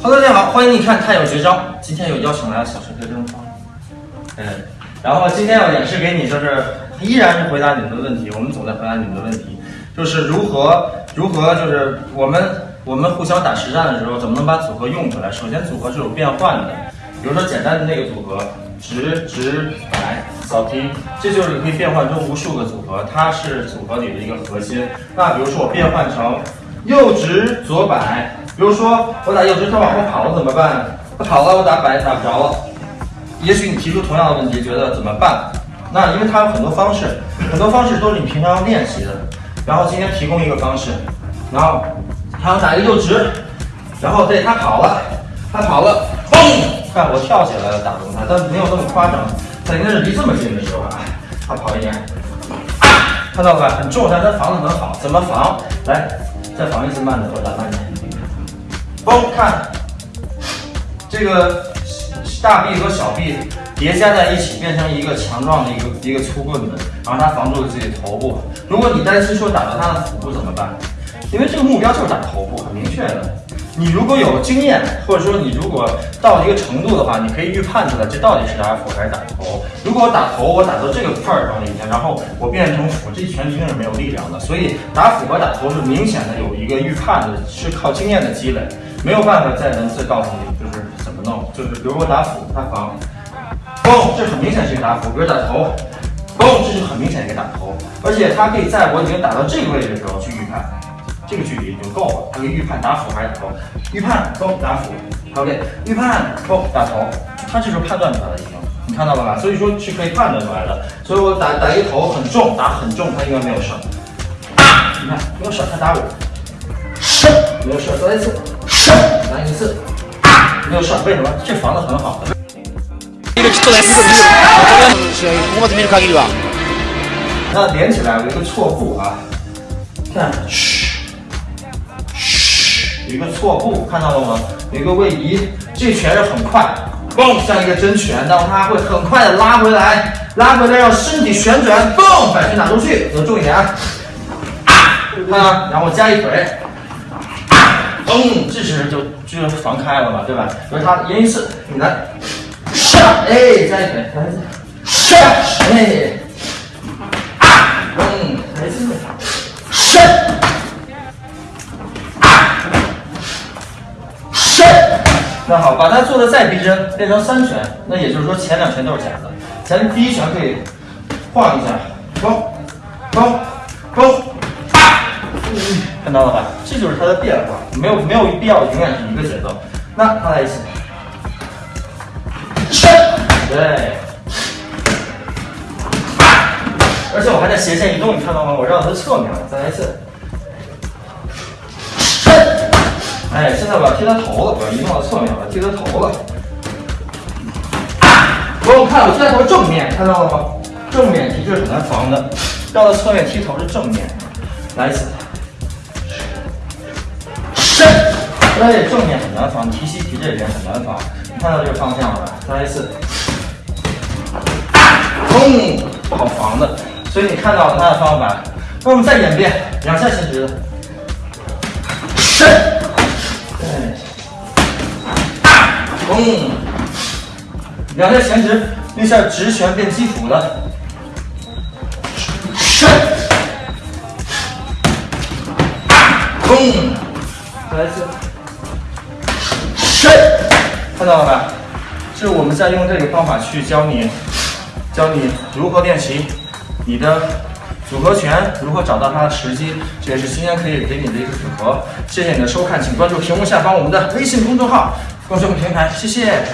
哈喽，大家好，欢迎你看《太有绝招》。今天有邀请来了小陈和郑芳，嗯，然后今天要演示给你，就是依然是回答你们的问题。我们总在回答你们的问题，就是如何如何，就是我们我们互相打实战的时候，怎么能把组合用出来？首先，组合是有变换的，比如说简单的那个组合，直直摆扫踢，这就是可以变换出无数个组合，它是组合里的一个核心。那比如说我变换成右直左摆。比如说我打右直，他往后跑了怎么办？他跑了，我打摆打不着了。也许你提出同样的问题，觉得怎么办？那因为它有很多方式，很多方式都是你平常要练习的。然后今天提供一个方式，然后他要打一个右直，然后对他跑了，他跑了，嘣！看我跳起来了打中他，但没有那么夸张，他应该是离这么近的时候啊，他跑一点，看到了吧？很重，但他防的很好。怎么防？来，再防一次慢的，我打慢点。嘣，看这个大臂和小臂叠加在一起，变成一个强壮的一个一个粗棍子，然后它防住了自己的头部。如果你担心说打到他的腹部怎么办？因为这个目标就是打头部，很明确的。你如果有经验，或者说你如果到一个程度的话，你可以预判出来这到底是打腹还是打头。如果我打头，我打到这个块儿上了已经，然后我变成腹，这一拳一定是没有力量的。所以打腹和打头是明显的有一个预判的，是靠经验的积累，没有办法再文字告诉你就是怎么弄。就是比如我打斧，他防，嘣，这很明显是一个打斧；比如打头，嘣，这就很明显一个打头。而且他可以在我已经打到这个位置的时候去预判。这个距离已经够了，他可以预判打斧还是打头，预判够打斧，OK，预判够打头，他这时候判断出来了已经，你看到了吧？所以说是可以判断出来的。所以我打打一个头很重，打很重，他应该没有事。你看没有事，他打我，射没有事，再来一次，来一次，没有事，为什么？这防的很好。那连起来有一个错步啊，看，嘘。有一个错步，看到了吗？有一个位移，这拳是很快，嘣，像一个真拳，然后它会很快的拉回来，拉回来让身体旋转，嘣，摆拳打出去，走重一点啊！看，然后加一腿，嘣，这时就就防开了嘛，对吧？所以他连一次，你来，上，哎，加一腿，来一次，上，哎，嘣，来一次，上。那好，把它做的再逼真，变成三拳，那也就是说前两拳都是假的，前第一拳可以晃一下，嘣，嘣，嘣，看到了吧？这就是它的变化，没有没有必要永远是一个节奏。那再来一次，伸，对，而且我还在斜线移动，你看到吗？我绕到它侧面了，再来一次。哎，现在我要踢他头了，我要移动到侧面，我要踢他头了。不用看，我踢它头正面，看到了吗？正面踢是很难防的，绕到侧面踢头是正面。来一次，哎，正面很难防，提膝提这边很难防。你看到这个方向了吧？再来一次，嘣，好防的。所以你看到了他的方法，那我们再演变，两下前直的，伸。嘣！两下前直，那下直拳变基础的，伸，嘣！再来一次，伸，看到了吧？是我们在用这个方法去教你，教你如何练习你的组合拳，如何找到它的时机。这也是今天可以给你的一个组合。谢谢你的收看，请关注屏幕下方我们的微信公众号。观众平台，谢谢。